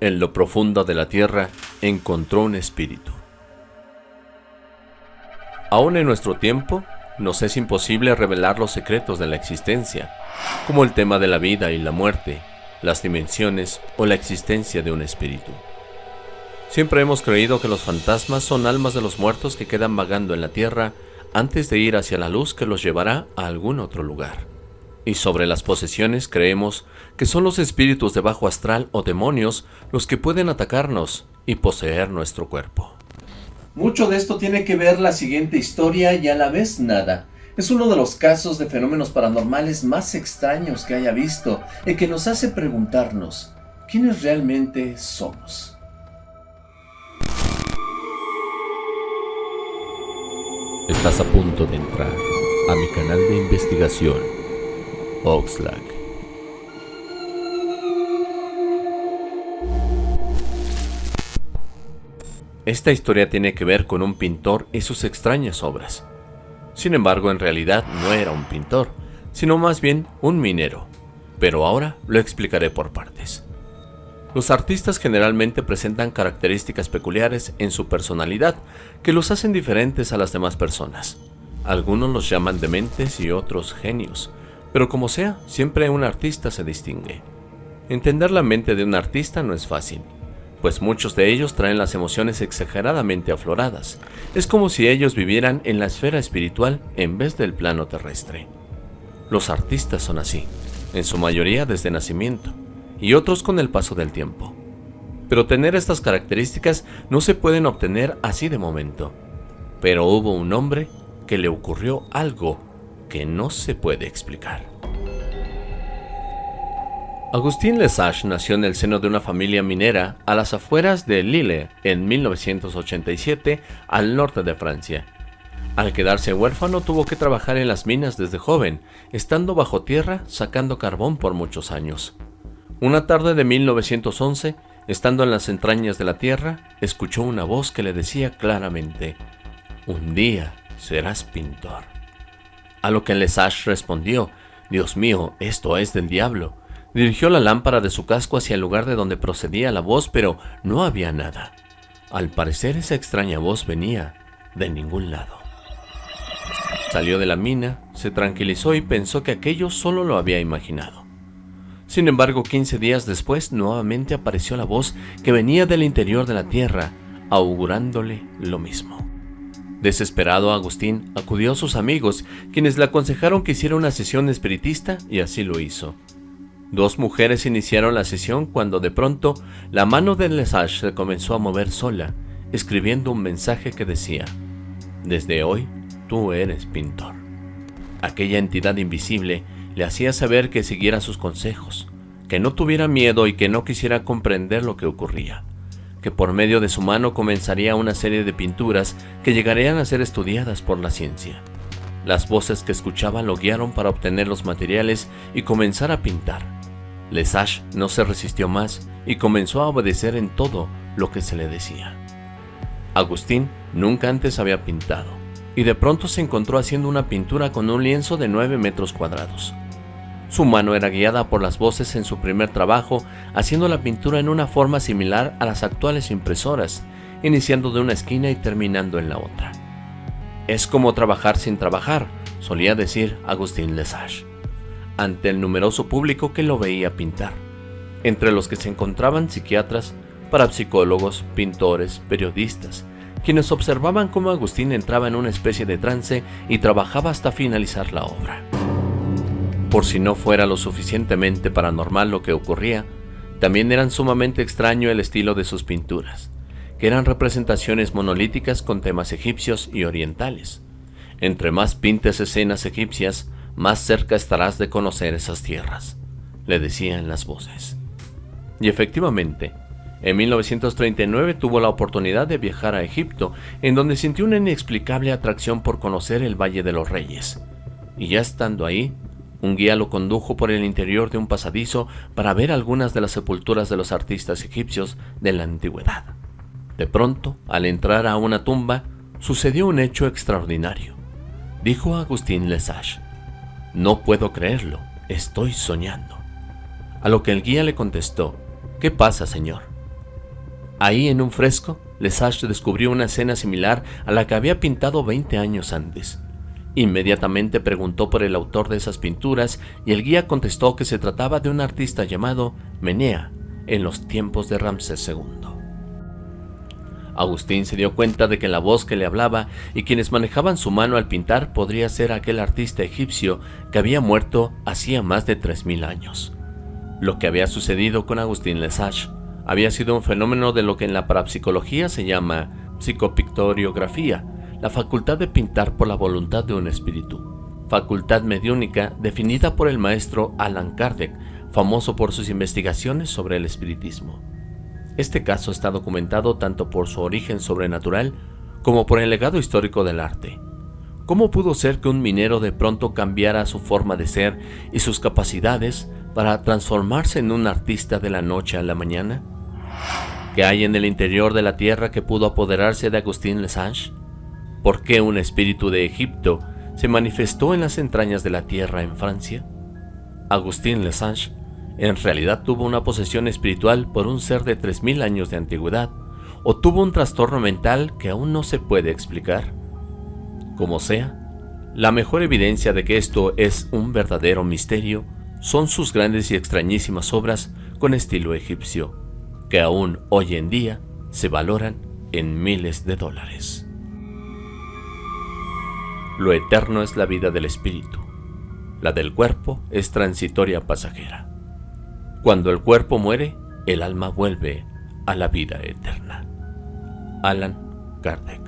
En lo profundo de la tierra encontró un espíritu. Aún en nuestro tiempo, nos es imposible revelar los secretos de la existencia, como el tema de la vida y la muerte, las dimensiones o la existencia de un espíritu. Siempre hemos creído que los fantasmas son almas de los muertos que quedan vagando en la tierra antes de ir hacia la luz que los llevará a algún otro lugar. Y sobre las posesiones creemos que son los espíritus de bajo astral o demonios los que pueden atacarnos y poseer nuestro cuerpo. Mucho de esto tiene que ver la siguiente historia y a la vez nada. Es uno de los casos de fenómenos paranormales más extraños que haya visto y que nos hace preguntarnos, ¿quiénes realmente somos? Estás a punto de entrar a mi canal de investigación, Oxlack. Esta historia tiene que ver con un pintor y sus extrañas obras. Sin embargo, en realidad no era un pintor, sino más bien un minero. Pero ahora lo explicaré por partes. Los artistas generalmente presentan características peculiares en su personalidad que los hacen diferentes a las demás personas. Algunos los llaman dementes y otros genios, pero como sea, siempre un artista se distingue. Entender la mente de un artista no es fácil, pues muchos de ellos traen las emociones exageradamente afloradas. Es como si ellos vivieran en la esfera espiritual en vez del plano terrestre. Los artistas son así, en su mayoría desde nacimiento y otros con el paso del tiempo. Pero tener estas características no se pueden obtener así de momento. Pero hubo un hombre que le ocurrió algo que no se puede explicar. Agustín Lesage nació en el seno de una familia minera a las afueras de Lille en 1987 al norte de Francia. Al quedarse huérfano tuvo que trabajar en las minas desde joven, estando bajo tierra sacando carbón por muchos años. Una tarde de 1911, estando en las entrañas de la tierra, escuchó una voz que le decía claramente, un día serás pintor. A lo que Lesage respondió, Dios mío, esto es del diablo. Dirigió la lámpara de su casco hacia el lugar de donde procedía la voz, pero no había nada. Al parecer esa extraña voz venía de ningún lado. Salió de la mina, se tranquilizó y pensó que aquello solo lo había imaginado. Sin embargo, 15 días después, nuevamente apareció la voz que venía del interior de la tierra, augurándole lo mismo. Desesperado, Agustín acudió a sus amigos, quienes le aconsejaron que hiciera una sesión espiritista, y así lo hizo. Dos mujeres iniciaron la sesión cuando de pronto la mano de Lesage se comenzó a mover sola, escribiendo un mensaje que decía, Desde hoy, tú eres pintor. Aquella entidad invisible le hacía saber que siguiera sus consejos, que no tuviera miedo y que no quisiera comprender lo que ocurría, que por medio de su mano comenzaría una serie de pinturas que llegarían a ser estudiadas por la ciencia. Las voces que escuchaba lo guiaron para obtener los materiales y comenzar a pintar. Lesage no se resistió más y comenzó a obedecer en todo lo que se le decía. Agustín nunca antes había pintado, y de pronto se encontró haciendo una pintura con un lienzo de 9 metros cuadrados. Su mano era guiada por las voces en su primer trabajo, haciendo la pintura en una forma similar a las actuales impresoras, iniciando de una esquina y terminando en la otra. Es como trabajar sin trabajar, solía decir Agustín Lesage, ante el numeroso público que lo veía pintar, entre los que se encontraban psiquiatras, parapsicólogos, pintores, periodistas, quienes observaban cómo Agustín entraba en una especie de trance y trabajaba hasta finalizar la obra. Por si no fuera lo suficientemente paranormal lo que ocurría, también eran sumamente extraño el estilo de sus pinturas, que eran representaciones monolíticas con temas egipcios y orientales. Entre más pintes escenas egipcias, más cerca estarás de conocer esas tierras, le decían las voces. Y efectivamente, en 1939 tuvo la oportunidad de viajar a Egipto, en donde sintió una inexplicable atracción por conocer el Valle de los Reyes. Y ya estando ahí, un guía lo condujo por el interior de un pasadizo para ver algunas de las sepulturas de los artistas egipcios de la antigüedad. De pronto, al entrar a una tumba, sucedió un hecho extraordinario. Dijo Agustín Lesage, no puedo creerlo, estoy soñando. A lo que el guía le contestó, ¿qué pasa, señor? Ahí en un fresco, Lesage descubrió una escena similar a la que había pintado 20 años antes. Inmediatamente preguntó por el autor de esas pinturas y el guía contestó que se trataba de un artista llamado Menea en los tiempos de Ramsés II. Agustín se dio cuenta de que la voz que le hablaba y quienes manejaban su mano al pintar podría ser aquel artista egipcio que había muerto hacía más de 3.000 años. Lo que había sucedido con Agustín Lesage había sido un fenómeno de lo que en la parapsicología se llama psicopictoriografía, la facultad de pintar por la voluntad de un espíritu, facultad mediúnica definida por el maestro Alan Kardec, famoso por sus investigaciones sobre el espiritismo. Este caso está documentado tanto por su origen sobrenatural como por el legado histórico del arte. ¿Cómo pudo ser que un minero de pronto cambiara su forma de ser y sus capacidades para transformarse en un artista de la noche a la mañana? ¿Qué hay en el interior de la tierra que pudo apoderarse de Agustín Lesage? ¿Por qué un espíritu de Egipto se manifestó en las entrañas de la tierra en Francia? Agustín Lesage en realidad tuvo una posesión espiritual por un ser de 3.000 años de antigüedad, o tuvo un trastorno mental que aún no se puede explicar. Como sea, la mejor evidencia de que esto es un verdadero misterio son sus grandes y extrañísimas obras con estilo egipcio, que aún hoy en día se valoran en miles de dólares. Lo eterno es la vida del espíritu, la del cuerpo es transitoria pasajera. Cuando el cuerpo muere, el alma vuelve a la vida eterna. Alan Kardec